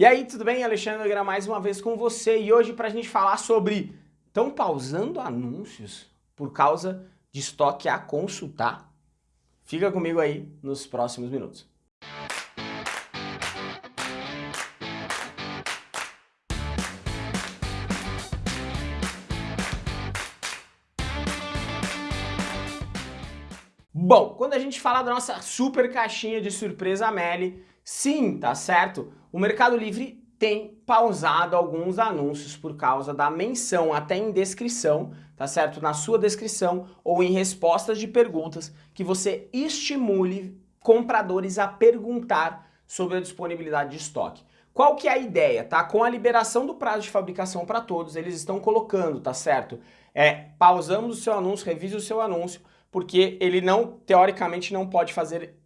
E aí, tudo bem? Alexandre Nogueira mais uma vez com você e hoje para a gente falar sobre estão pausando anúncios por causa de estoque a consultar? Fica comigo aí nos próximos minutos. Bom, quando a gente fala da nossa super caixinha de surpresa Meli, sim, tá certo? O Mercado Livre tem pausado alguns anúncios por causa da menção até em descrição, tá certo? Na sua descrição ou em respostas de perguntas que você estimule compradores a perguntar sobre a disponibilidade de estoque. Qual que é a ideia, tá? Com a liberação do prazo de fabricação para todos, eles estão colocando, tá certo? É, pausamos o seu anúncio, revise o seu anúncio, porque ele não, teoricamente, não pode fazer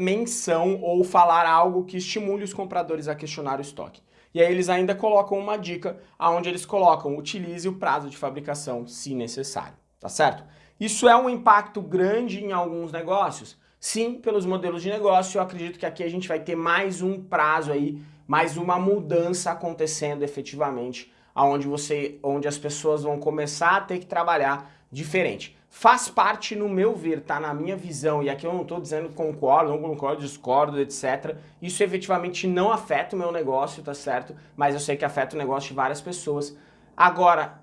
menção ou falar algo que estimule os compradores a questionar o estoque. E aí eles ainda colocam uma dica onde eles colocam utilize o prazo de fabricação se necessário, tá certo? Isso é um impacto grande em alguns negócios? Sim, pelos modelos de negócio, eu acredito que aqui a gente vai ter mais um prazo aí, mais uma mudança acontecendo efetivamente, aonde você, onde as pessoas vão começar a ter que trabalhar diferente faz parte no meu ver, tá? Na minha visão, e aqui eu não estou dizendo concordo, não concordo, discordo, etc. Isso efetivamente não afeta o meu negócio, tá certo? Mas eu sei que afeta o negócio de várias pessoas. Agora,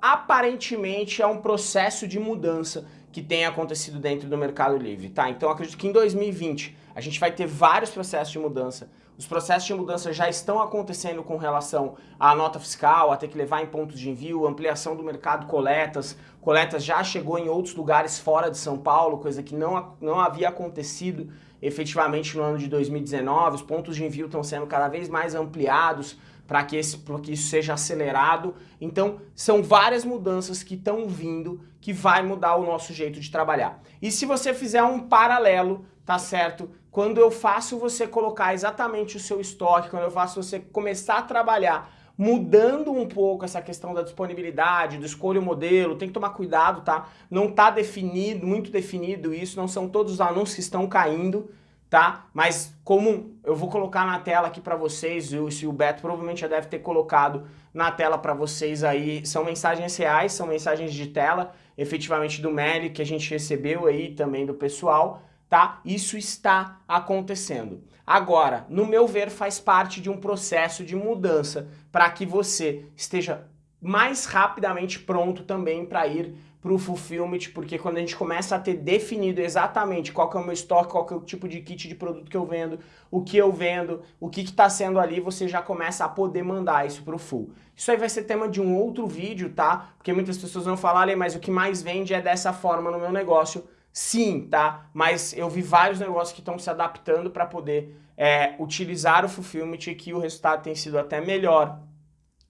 aparentemente é um processo de mudança que tem acontecido dentro do Mercado Livre, tá? Então acredito que em 2020 a gente vai ter vários processos de mudança os processos de mudança já estão acontecendo com relação à nota fiscal, a ter que levar em pontos de envio, ampliação do mercado coletas. Coletas já chegou em outros lugares fora de São Paulo, coisa que não, não havia acontecido efetivamente no ano de 2019. Os pontos de envio estão sendo cada vez mais ampliados para que, que isso seja acelerado. Então, são várias mudanças que estão vindo que vai mudar o nosso jeito de trabalhar. E se você fizer um paralelo, tá certo? Quando eu faço você colocar exatamente o seu estoque, quando eu faço você começar a trabalhar mudando um pouco essa questão da disponibilidade, do escolha o modelo, tem que tomar cuidado, tá? Não tá definido, muito definido isso, não são todos os anúncios que estão caindo, tá? Mas como eu vou colocar na tela aqui para vocês, e o Beto provavelmente já deve ter colocado na tela para vocês aí, são mensagens reais, são mensagens de tela, efetivamente do Meli, que a gente recebeu aí também do pessoal, tá? Isso está acontecendo. Agora, no meu ver, faz parte de um processo de mudança para que você esteja mais rapidamente pronto também para ir para o fulfillment, porque quando a gente começa a ter definido exatamente qual que é o meu estoque, qual que é o tipo de kit de produto que eu vendo, o que eu vendo, o que está sendo ali, você já começa a poder mandar isso para o full. Isso aí vai ser tema de um outro vídeo, tá? Porque muitas pessoas vão falar, mas o que mais vende é dessa forma no meu negócio. Sim, tá? Mas eu vi vários negócios que estão se adaptando para poder é, utilizar o Fulfillment e que o resultado tem sido até melhor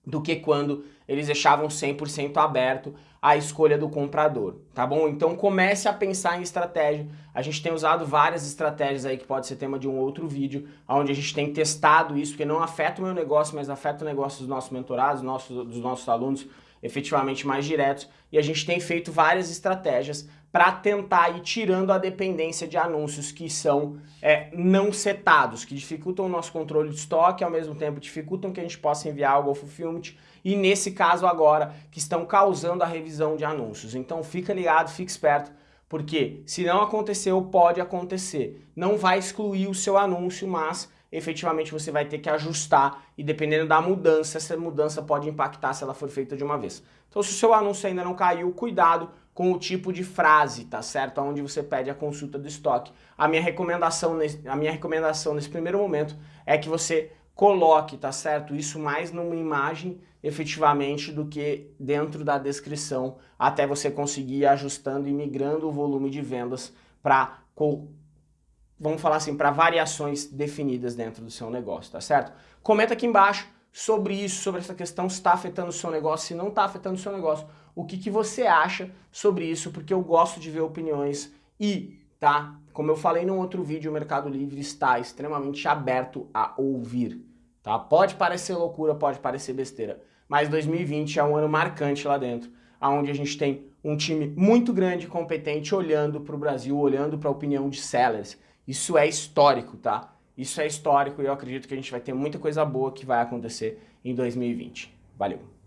do que quando eles deixavam 100% aberto a escolha do comprador, tá bom? Então comece a pensar em estratégia. A gente tem usado várias estratégias aí que pode ser tema de um outro vídeo, onde a gente tem testado isso, que não afeta o meu negócio, mas afeta o negócio dos nossos mentorados, dos nossos, dos nossos alunos, efetivamente mais diretos. E a gente tem feito várias estratégias para tentar ir tirando a dependência de anúncios que são é, não setados, que dificultam o nosso controle de estoque, ao mesmo tempo dificultam que a gente possa enviar algo ao fulfillment, e nesse caso agora, que estão causando a revisão de anúncios. Então fica ligado, fica esperto, porque se não aconteceu, pode acontecer. Não vai excluir o seu anúncio, mas efetivamente você vai ter que ajustar e dependendo da mudança, essa mudança pode impactar se ela for feita de uma vez. Então se o seu anúncio ainda não caiu, cuidado com o tipo de frase, tá certo? Onde você pede a consulta do estoque. A minha recomendação a minha recomendação nesse primeiro momento é que você coloque, tá certo? Isso mais numa imagem efetivamente do que dentro da descrição, até você conseguir ir ajustando e migrando o volume de vendas para vamos falar assim, para variações definidas dentro do seu negócio, tá certo? Comenta aqui embaixo sobre isso, sobre essa questão, se está afetando o seu negócio, se não está afetando o seu negócio, o que, que você acha sobre isso, porque eu gosto de ver opiniões e, tá? Como eu falei num outro vídeo, o Mercado Livre está extremamente aberto a ouvir, tá? Pode parecer loucura, pode parecer besteira, mas 2020 é um ano marcante lá dentro, onde a gente tem um time muito grande e competente olhando para o Brasil, olhando para a opinião de sellers, isso é histórico, tá? Isso é histórico e eu acredito que a gente vai ter muita coisa boa que vai acontecer em 2020. Valeu!